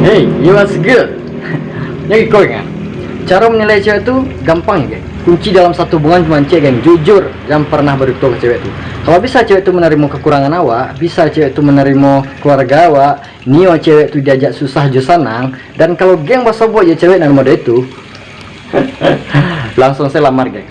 Hey, you was good. Nyai kau ingat, cara menilai cewek itu gampang ya, geng. Kunci dalam satu hubungan cuma cewek, geng. Jujur, yang pernah beritahu ke cewek itu. Kalau bisa cewek itu menerima kekurangan awak, bisa cewek itu menerima keluarga awak, nio cewek itu diajak susah jo senang, dan kalau geng bahasa buat ya cewek dan mode itu, langsung saya lamar, geng.